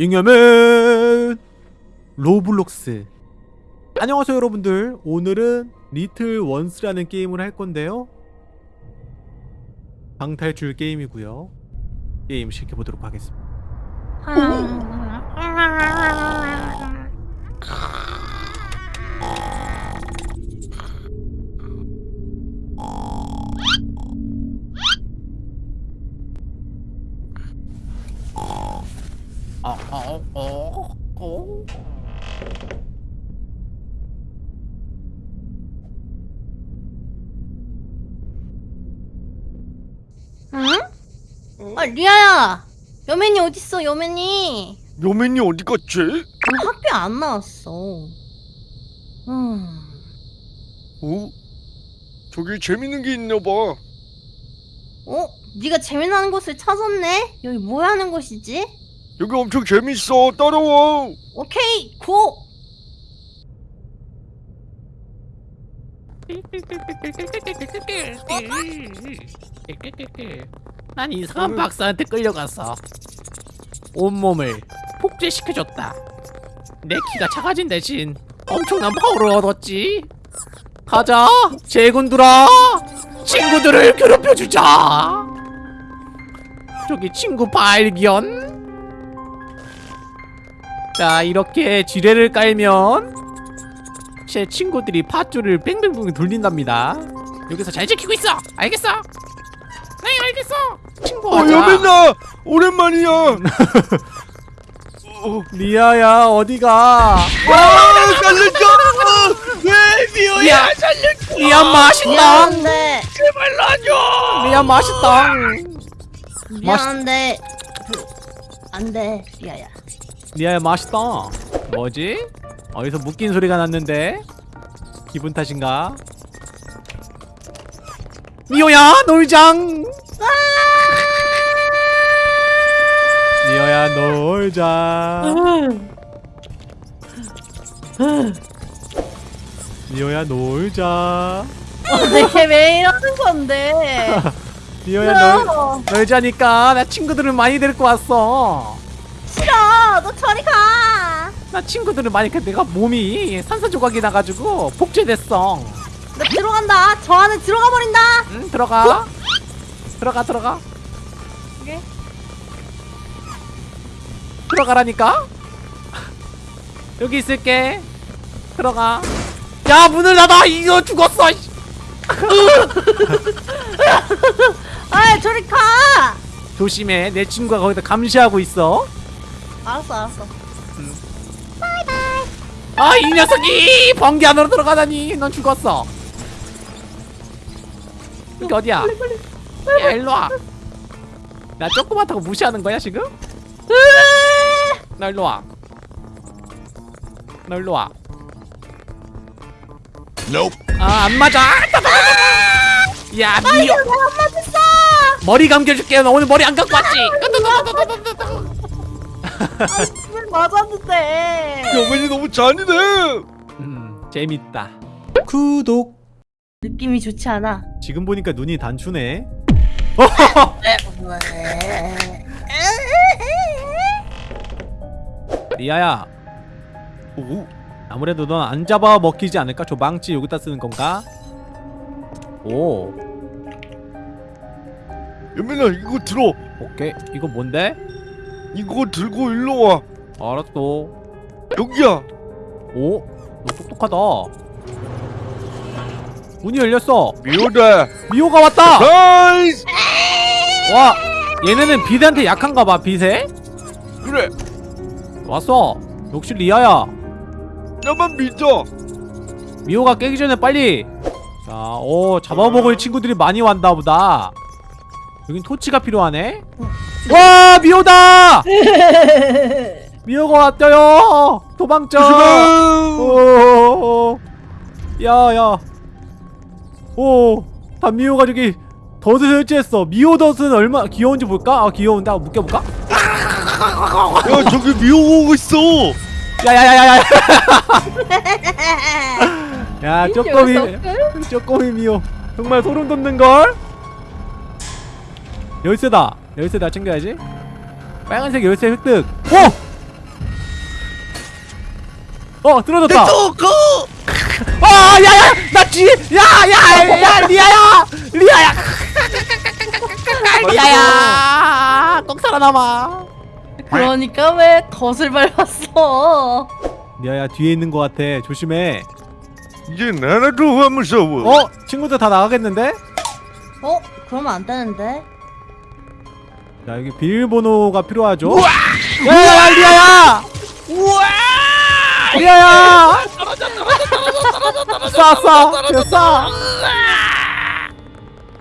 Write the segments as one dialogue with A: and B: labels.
A: 잉여맨 로블록스. 안녕하세요 여러분들. 오늘은 Little Ones라는 게임을 할 건데요. 방탈출 게임이고요. 게임 시켜보도록 하겠습니다
B: 응? 아 리아야 여맨이 어딨어 여맨이
C: 여맨이 어디 갔지?
B: 오늘 학교에 안 나왔어 음
C: 어? 저기 재밌는 게 있나 봐.
B: 어? 네가 재미나는 곳을 찾았네? 여기 뭐 하는 곳이지?
C: 여기 엄청 재밌어. 따라와.
B: 오케이 고!
A: 난 이상한 박사한테 끌려가서 온몸을 폭제시켜줬다. 내 키가 작아진 대신 엄청난 파워를 얻었지. 가자 제군들아. 친구들을 괴롭혀주자. 저기 친구 발견. 자 이렇게 지뢰를 깔면 제 친구들이 팥줄을 뺑뺑뺑 돌린답니다. 여기서 잘 지키고 있어. 알겠어 네 알겠어 친구
C: 어, 여맨아. 오랜만이야. 어,
A: 리아야 어디가
C: 아, 살려줘. 왜 미호야? 살려줘.
A: 리아 맛있다
B: 미안한데
C: 제발 놔줘.
A: 리아 맛있다
B: 미안한데 그, 안돼 리아야
A: 리아야 맛있다 뭐지? 어디서 묶인 소리가 났는데 기분 탓인가? 미호야 놀장. 미호야 놀자 미호야 놀자.
B: 내게 왜 이러는 건데?
A: 미호야 놀, 놀자니까 나 친구들을 많이 데리고 왔어.
B: 싫어. 너 저리 가.
A: 나 친구들을 많이 그 내가 몸이 산소조각이 나가지고 복제됐어.
B: 나 들어간다. 저 안에 들어가 버린다.
A: 응 들어가. 들어가 들어가.
B: 오케이.
A: 들어가라니까? 여기 있을게. 들어가. 야 문을 닫아. 이거 죽었어 씨.
B: 아 저리 가!
A: 조심해. 내 친구가 거기다 감시하고 있어.
B: 알았어 알았어.
A: 아이 녀석이 번개 안으로 들어가다니. 넌 죽었어 여기 어디야? 야 일로와. 나 조그맣다고 무시하는 거야 지금? 나 일로와. 나 일로와.
C: Nope.
A: 아안 맞아. 야 미워.
B: 내가 맞았어?
A: 머리 감겨줄게. 너 오늘 머리 안 감고 왔지?
B: 왜 맞았는데?
C: 여맨이 너무 잔인해.
A: 음 재밌다. 구독
B: 느낌이 좋지 않아
A: 지금 보니까 눈이 단추네 리아야
C: 오,
A: 아무래도 넌 안 잡아 먹히지 않을까? 저 망치 여기다 쓰는 건가? 오
C: 여맨아 이거 들어.
A: 오케이 이거 뭔데?
C: 이거 들고 일로 와.
A: 알았어
C: 여기야.
A: 오? 너 똑똑하다 문이 열렸어
C: 미호다.
A: 미호가 왔다!
C: Nice.
A: 와 얘네는 빛한테 약한가 봐 빛에?
C: 그래.
A: 왔어 역시 리아야
C: 나만 믿어.
A: 미호가 깨기 전에 빨리 자오 잡아먹을 친구들이 많이 왔나 보다 여긴 토치가 필요하네 와 미호다 미호가 왔어요 도망쳐 야야 오 단미호가 저기 덫을 설치했어 미호 덫은 얼마 귀여운지 볼까? 아 귀여운데 한번 묶여볼까?
C: 야 저기 미호 오고 있어.
A: 야야야야야 야 쪼꼬미. 쪼꼬미 미호 정말 소름 돋는걸? 열쇠다 열쇠 다 챙겨야지 빨간색 열쇠 획득 오! 어
C: 고!
A: 아 야야 나 뒤에 야야야 리아야 리아야 리아야 꼭 살아남아
B: 그러니까 왜 덫을 밟았어?
A: 리아야 뒤에 있는 것 같아 조심해
C: 이제 나라도 안 무서워.
A: 어 친구들 다 나가겠는데
B: 어? 그러면 안 되는데?
A: 자 여기 비밀번호가 필요하죠 야야야 리아야
C: 우와!
A: 리아야 쏴쏴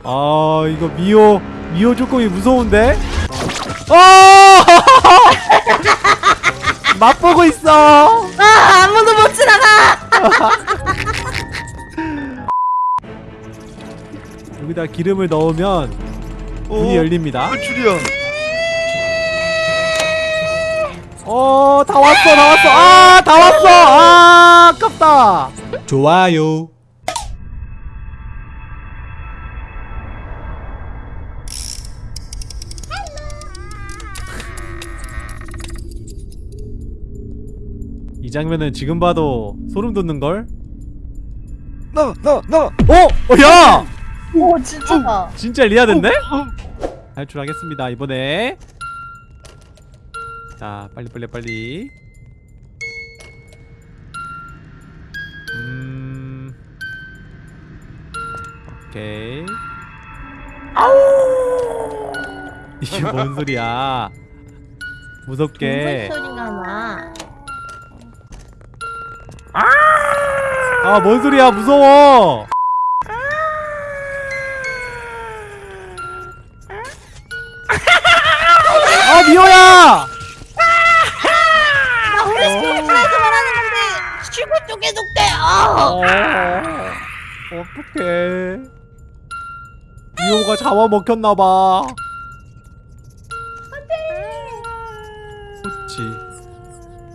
A: 쏴아 이거 미호 미호 조금이 무서운데 어 맛보고 있어
B: 아 아무도 못 지나가!
A: 여기다 기름을 넣으면 문이
C: 어,
A: 열립니다
C: 줄이야.
A: 어, 다 왔어, 다 왔어. 아, 다 왔어. 아, 아 깝다. 좋아요. 이 장면은 지금 봐도 소름 돋는 걸.
C: 나, 나, 나.
A: 어, 어, 야,
B: 오 진짜다.
A: 진짜 리아된데? 탈출하겠습니다 이번에. 자, 빨리 빨리 빨리. 오케이. 이게 뭔 소리야? 무섭게.
B: 동물 소리가 나.
A: 아, 뭔 소리야? 무서워. 아, 미호야!
B: 나 우리 스케이트에서 말하는 건데 속대. 아.
A: 어, 어떡해. 미호가 잡아먹혔나봐. 토치.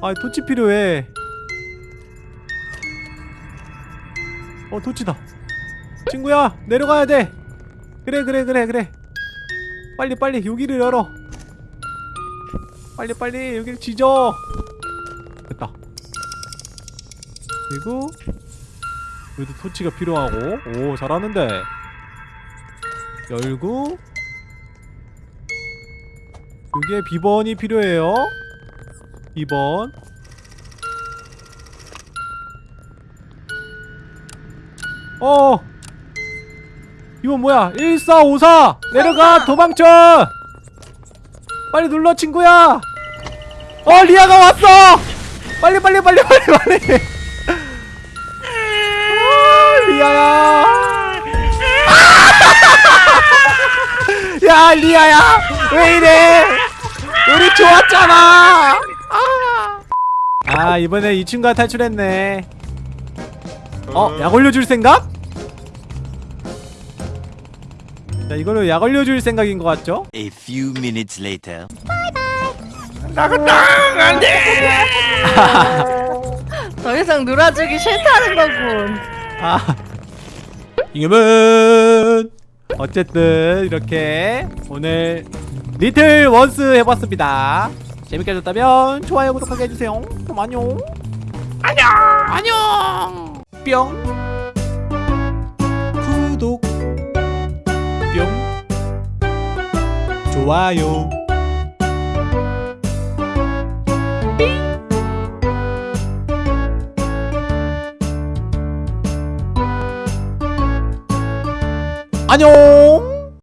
A: 아, 토치 필요해. 어, 토치다. 친구야, 내려가야 돼. 그래, 그래, 그래, 그래. 빨리, 빨리, 여기를 열어. 빨리, 빨리, 여기를 지져. 됐다. 그리고 여기도 토치가 필요하고 오 잘하는데 열고 여기에 비번이 필요해요. 2번. 어! 이건 뭐야? 1454 내려가! 도망쳐! 빨리 눌러 친구야! 어 리아가 왔어! 빨리 빨리 빨리 빨리 왜 이래 우리 좋았잖아 아, 아 이번에 이 친구가 탈출했네 어? 약 올려줄 생각? 자 이걸로 약 올려줄 생각인 것 같죠?
D: A few minutes later.
B: 더 이상 놀아주기 싫다는 거군.
A: 아 이금은 어쨌든 이렇게 오늘 리틀 원스 해봤습니다. 재밌게 하셨다면 좋아요 구독하게 해주세요. 그럼 안녕. 안녕! 안녕! 뿅. 구독. 뿅. 좋아요. 안녕